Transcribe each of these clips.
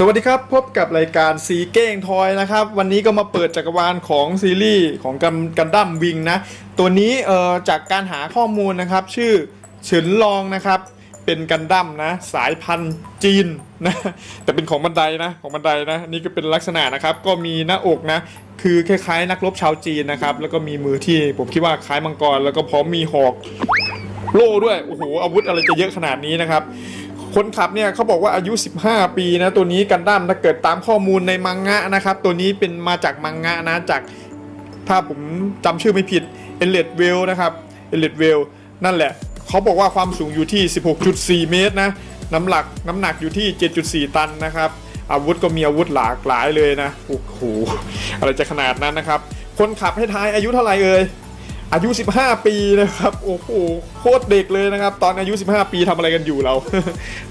สวัสดีครับ พบกับรายการสีเก้งทอยนะครับ วันนี้ก็มาเปิดจักรวาลของซีรีส์ของกันกันดั้มวิงนะ ตัวนี้เอ่อจากการหาข้อมูลนะครับ ชื่อเฉินลองนะครับ เป็นกันดั้มนะ สายพันธุ์จีนนะแต่เป็นของบันไดนะของบันไดนะนี่ก็เป็นลักษณะนะครับ ก็มีหน้าอกนะ คือคล้ายๆ นักรบชาวจีนนะครับ แล้วก็มีมือที่ผมคิดว่าคล้ายมังกร แล้วก็พร้อมมีหอกโล่ด้วยโอ้โหอาวุธอะไรจะเยอะขนาดนี้นะครับ คนขับเนี่ยเขาบอกว่าอายุ 15 ปีนะตัวนี้กันดั้มถ้าเกิดตามข้อมูลในมังงะนะครับ ตัวนี้เป็นมาจากมังงะนะจากถ้าผมจำชื่อไม่ผิดเอเลดเวลนะครับเอเลดเวลนั่นแหละเขาบอกว่าความสูงอยู่ที่ 16.4 เมตรนะน้ำหนักน้ำหนักอยู่ที่ 7.4 ตันนะครับอาวุธก็มีอาวุธหลากหลายเลยนะโอ้โหอะไรจะขนาดนั้นนะครับ คนขับให้ทายอายุเท่าไหร่เอ่ย อายุ 15 ปีนะครับโอ้โหโคตรเด็กเลยนะครับ ตอนอายุ 15 ปีทำอะไรกันอยู่เรา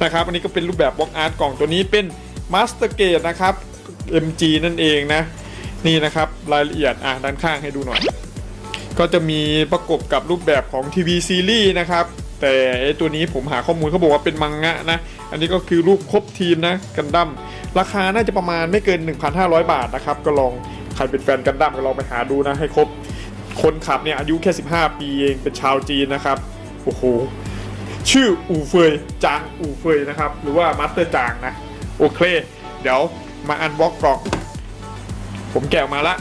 นะครับอันนี้ก็เป็นรูปแบบบล็อกอาร์ตกล่องตัวนี้เป็น Master g a t e นะครับ MG นั่นเองนะนี่นะครับรายละเอียดอะด้านข้างให้ดูหน่อย ก็จะมีประกบกับรูปแบบของทีวีซีรีส์นะครับแต่ตัวนี้ผมหาข้อมูลเขาบอกว่าเป็นมังงะนะ อันนี้ก็คือรูปครบทีมนะกันดั้มราคาน่าจะประมาณไม่เกิน 1,500 บาทนะครับ ก็ลองใครเป็นแฟนกันดั้มก็ลองไปหาดูนะให้ครบ คนขับเนี่ยอายุแค่ 15 ปีเองเป็นชาวจีนนะครับ โอ้โห ชื่ออูเฟยจางอูเฟยนะครับ หรือว่า master จางนะ โอเค เดี๋ยวมา unbox กล่อง ผมแกะออกมาละ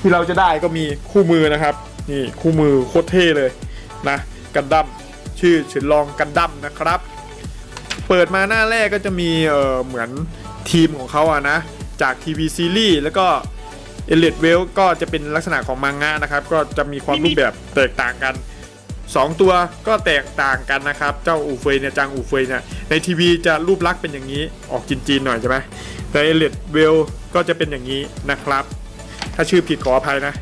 ที่เราจะได้ก็มีคู่มือนะครับ นี่คู่มือโคตรเท่เลยนะ กันดั้มชื่อเฉินลองกันดั้มนะครับ เปิดมาหน้าแรกก็จะมีเออเหมือนทีมของเขาอะนะ จากทีวีซีรีส์แล้วก็ เอเลดเวลก็จะเป็นลักษณะของมังงะนะครับ ก็จะมีความรูปแบบแตกต่างกัน2ตัวก็แตกต่างกันนะครับ เจ้าอูเฟยเนี่ยจางอูเฟยเนี่ยในทีวีจะรูปลักษณ์เป็นอย่างนี้ออกจีนๆหน่อยใช่ไหมแต่เอเลดเวลก็จะเป็นอย่างนี้นะครับ ถ้าชื่อผิดขออภัยนะ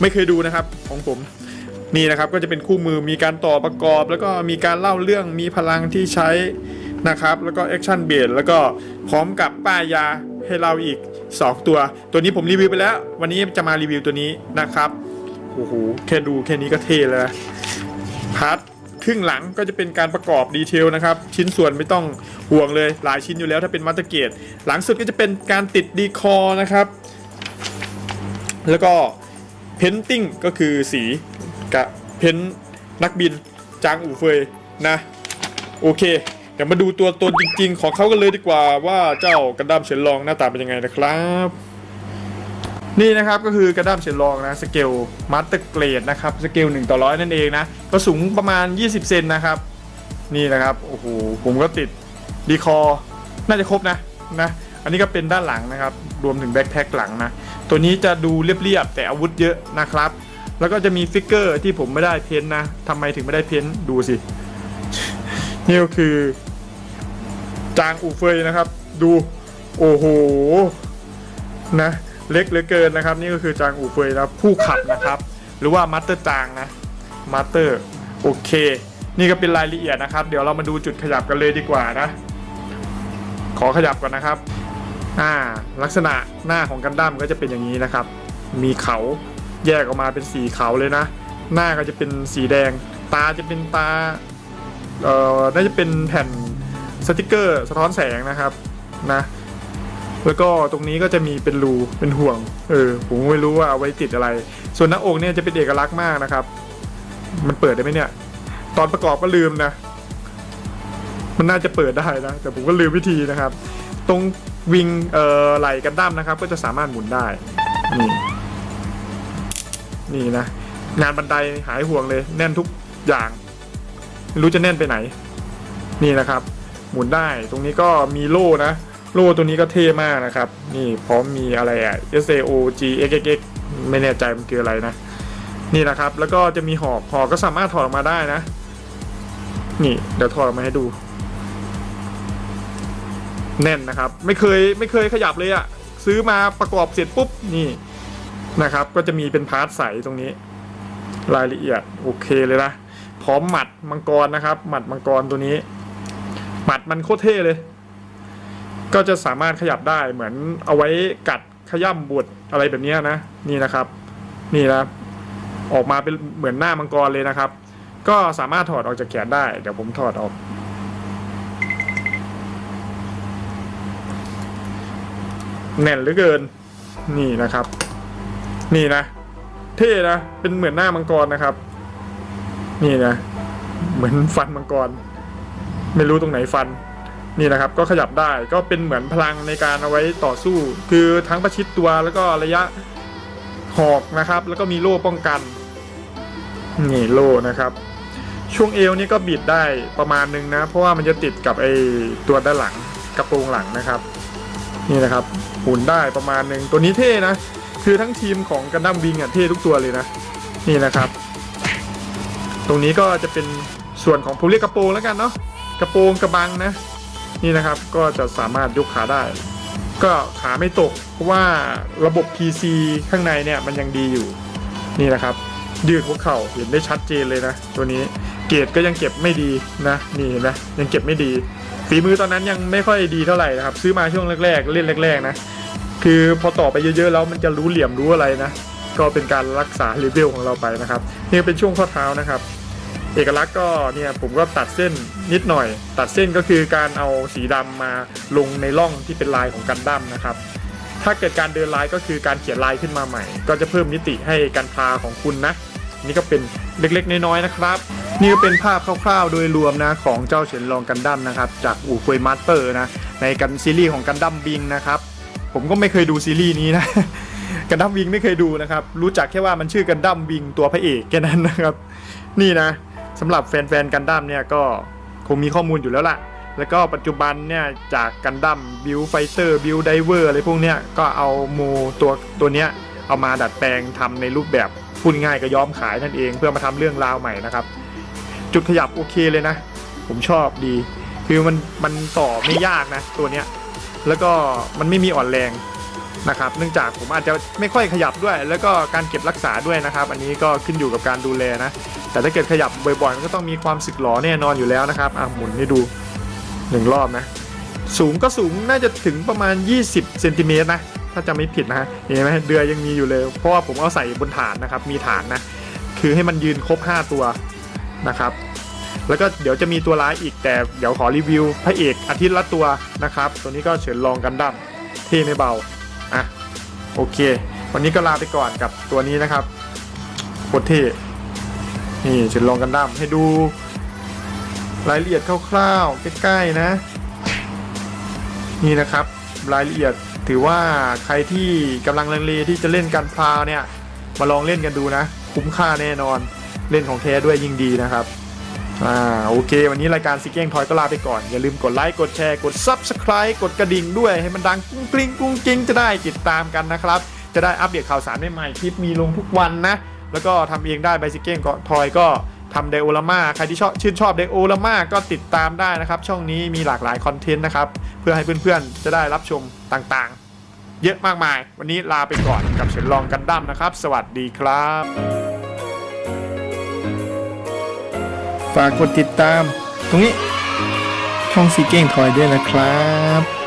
ไม่เคยดูนะครับของผมนี่นะครับก็จะเป็นคู่มือมีการต่อประกอบ แล้วก็มีการเล่าเรื่องมีพลังที่ใช้ นะครับ แล้วก็ action base แล้วก็พร้อมกับป้ายยาให้เราอีก 2 ตัว ตัวนี้ผมรีวิวไปแล้ว วันนี้จะมารีวิวตัวนี้นะครับโอ้โหแค่ดูแค่นี้ก็เท่แล้ว part ครึ่งหลังก็จะเป็นการประกอบ detail นะครับ ชิ้นส่วนไม่ต้องห่วงเลยหลายชิ้นอยู่แล้วถ้าเป็น master grade หลังสุดก็จะเป็นการติด decal นะครับ แล้วก็ painting ก็คือสีกับpaint นักบินจางอู่เฟยนะ โอเค เดี๋ยวมาดูตัวตนจริง ๆ ของเขากันเลยดีกว่าว่าเจ้ากันดั้มเฉินลองหน้าตาเป็นยังไงนะครับ นี่นะครับก็คือกันดั้มเฉินลองนะสเกล master grade นะครับสเกล1ต่อร้อยนั่นเองนะก็สูงประมาณ 20 เซนนะครับ นี่นะครับโอ้โหผมก็ติด decal น่าจะครบนะนะอันนี้ก็เป็นด้านหลังนะครับ รวมถึง backpack หลังนะ ตัวนี้จะดูเรียบๆแต่อาวุธเยอะนะครับ แล้วก็จะมี figure ที่ผมไม่ได้ paint นะทำไมถึงไม่ได้ paint ดูสิ นี่ก็คือ จางอูเฟยนะครับ ดู โอ้โห นะ เล็กเหลือเกินนะครับ นี่ก็คือจางอูเฟยนะผู้ขับนะครับ หรือว่า master จางนะ master โอเค นี่ก็เป็นรายละเอียดนะครับ เดี๋ยวเรามาดูจุดขยับกันเลยดีกว่านะ ขอขยับก่อนนะครับ อ่า ลักษณะหน้าของกันดั้มก็จะเป็นอย่างนี้นะครับ มีเขาแยกออกมาเป็นสีเขาเลยนะ หน้าก็จะเป็นสีแดง ตาจะเป็นตา เอ่อน่าจะเป็นแผ่นสติกเกอร์สะท้อนแสงนะครับนะ แล้วก็ตรงนี้ก็จะมีเป็นรูเป็นห่วง เออผมไม่รู้ว่าเอาไว้ติดอะไร ส่วนหน้าอกเนี่ยจะเป็นเอกลักษณ์มากนะครับ มันเปิดได้ไหมเนี่ย ตอนประกอบก็ลืมนะ มันน่าจะเปิดได้นะแต่ผมก็ลืมวิธีนะครับ ตรงวิงเอ่อไหลกันดั้มนะครับ ก็จะสามารถหมุนได้นี่นี่นะงานบันไดหายห่วงเลย แน่นทุกอย่าง รู้จะแน่นไปไหน นี่นะครับ หมุนได้ตรงนี้ก็มีโล่นะ โล่ตัวนี้ก็เท่มากนะครับ นี่พร้อมมีอะไรอะ S A O G X X X ไม่แน่ใจมันคืออะไรนะ นี่นะครับ แล้วก็จะมีหอกหอกก็สามารถถอดออกมาได้นะ นี่เดี๋ยวถอดออกมาให้ดู แน่นนะครับ ไม่เคยไม่เคยขยับเลยอะซื้อมาประกอบเสร็จปุ๊บนี่นะครับ ก็จะมีเป็น part ใสตรงนี้ รายละเอียดโอเคเลยนะ พร้อมหมัดมังกรนะครับ หมัดมังกรตัวนี้ หมัดมันโคตรเท่เลย ก็จะสามารถขยับได้เหมือนเอาไว้กัดขย่ำบดอะไรแบบนี้นะ นี่นะครับ นี่นะออกมาเป็นเหมือนหน้ามังกรเลยนะครับ ก็สามารถถอดออกจากแขนได้ เดี๋ยวผมถอดออก แน่นเหลือเกิน นี่นะครับ นี่นะ เท่นะ เป็นเหมือนหน้ามังกรนะครับ นี่นะเหมือนฟันมังกร ไม่รู้ตรงไหนฟันนี่นะครับก็ขยับได้ก็เป็นเหมือนพลังในการเอาไว้ต่อสู้ คือทั้งประชิดตัวแล้วก็ระยะหอกนะครับ แล้วก็มีโล่ป้องกันนี่โล่นะครับ ช่วงเอวนี่ก็บิดได้ประมาณนึงนะ เพราะว่ามันจะติดกับไอ้ตัวด้านหลังกระโปรงหลังนะครับ นี่นะครับหมุนได้ประมาณนึงตัวนี้เท่นะ คือทั้งทีมของกันดั้มวิงอะเท่ทุกตัวเลยนะ นี่นะครับ ตรงนี้ก็จะเป็นส่วนของผมเรียกกระโปรงแล้วกันเนาะกระโปรงกระบังนะ นี่นะครับก็จะสามารถยกขาได้ ก็ขาไม่ตกเพราะว่าระบบ PC ข้างในเนี่ยมันยังดีอยู่นี่นะครับยืดหัวเข่าเห็นได้ชัดเจนเลยนะ ตัวนี้เกรดก็ยังเก็บไม่ดีนะนี่เห็นไหมยังเก็บไม่ดี ฝีมือตอนนั้นยังไม่ค่อยดีเท่าไหร่นะครับ ซื้อมาช่วงแรกๆ เล่นแรก ๆ นะ คือพอต่อไปเยอะๆแล้วมันจะรู้เหลี่ยมรู้อะไรนะ ก็เป็นการรักษาเลเวลของเราไปนะครับนี่เป็นช่วงข้อเท้านะครับ เอกลักษณ์ก็เนี่ยผมก็ตัดเส้นนิดหน่อย ตัดเส้นก็คือการเอาสีดำมาลงในร่องที่เป็นลายของกันดั้มนะครับ ถ้าเกิดการเดินลายก็คือการเขียนลายขึ้นมาใหม่ ก็จะเพิ่มมิติให้กันพลาของคุณนะนี่ก็เป็นเล็กๆน้อยๆนะครับ นี่ก็เป็นภาพคร่าวๆ โดยรวมนะของเจ้าเฉินลองกันดั้มนะครับ จางอู่เฟย master นะในกันซีรีส์ของกันดั้มวิงนะครับ ผมก็ไม่เคยดูซีรีส์นี้นะ กันดั้มวิงไม่เคยดูนะครับ รู้จักแค่ว่ามันชื่อกันดั้มวิงตัวพระเอกแค่นั้นนะครับ นี่นะสำหรับแฟนๆกันดั้มเนี่ยก็คงมีข้อมูลอยู่แล้วล่ะ แล้วก็ปัจจุบันเนี่ยจากกันดั้ม Build Fighter Build Diver อะไรพวกเนี้ยก็เอาโมตัวตัวเนี้ยเอามาดัดแปลงทำในรูปแบบพูดง่ายก็ย้อมขายนั่นเองเพื่อมาทำเรื่องราวใหม่นะครับ จุดขยับโอเคเลยนะ ผมชอบดี คือมันมันต่อไม่ยากนะตัวเนี้ยแล้วก็มันไม่มีอ่อนแรง นะครับเนื่องจากผมอาจจะไม่ค่อยขยับด้วย แล้วก็การเก็บรักษาด้วยนะครับ อันนี้ก็ขึ้นอยู่กับการดูแลนะ แต่ถ้าเกิดขยับบ่อยๆมันก็ต้องมีความสึกหรอแน่นอนอยู่แล้วนะครับอะหมุนให้ดูหนึ่งรอบนะ สูงก็สูงน่าจะถึงประมาณ 20เซนติเมตรนะถ้าจะไม่ผิดนะฮะเห็นไหมเดือยยังมีอยู่เลย เพราะว่าผมเอาใส่บนฐานนะครับ มีฐานนะ คือให้มันยืนครบ 5 ตัวนะครับ แล้วก็เดี๋ยวจะมีตัวร้ายอีกแต่เดี๋ยวขอรีวิวพระเอกอาทิตย์ละตัวนะครับ ตัวนี้ก็เฉินลองกันดั้มเท่ไม่เบา อะโอเค วันนี้ก็ลาไปก่อนกับตัวนี้นะครับโคตรเท่นี่เฉินลองกันดั้มให้ดู รายละเอียดคร่าวๆใกล้ๆนะ นี่นะครับ รายละเอียดถือว่าใครที่กำลังลังเลที่จะเล่นกันพราวเนี่ย มาลองเล่นกันดูนะ คุ้มค่าแน่นอนเล่นของแท้ด้วยยิ่งดีนะครับ อ่าโอเค วันนี้รายการซิกเก้งทอยก็ลาไปก่อน อย่าลืมกดไลค์ กดแชร์ กด Subscribe กดกระดิ่งด้วย ให้มันดังกุ้งกริ้งกุ้งกิ้งจะได้ติดตามกันนะครับ จะได้อัปเดตข่าวสารใหม่ๆคลิปมีลงทุกวันนะ แล้วก็ทำเองได้ไบซิเก้งทอยก็ทำไดโอลาม่าใครที่ชอบชื่นชอบไดโอลาม่าก็ติดตามได้นะครับ ช่องนี้มีหลากหลายคอนเทนต์นะครับ เพื่อให้เพื่อนๆ จะได้รับชมต่างๆ เยอะมากมาย วันนี้ลาไปก่อนกับเฉินลองกันดั้มนะครับ สวัสดีครับ ฝากกดติดตาม ตรงนี้ช่องซีเก้งทอยด้วยนะครับ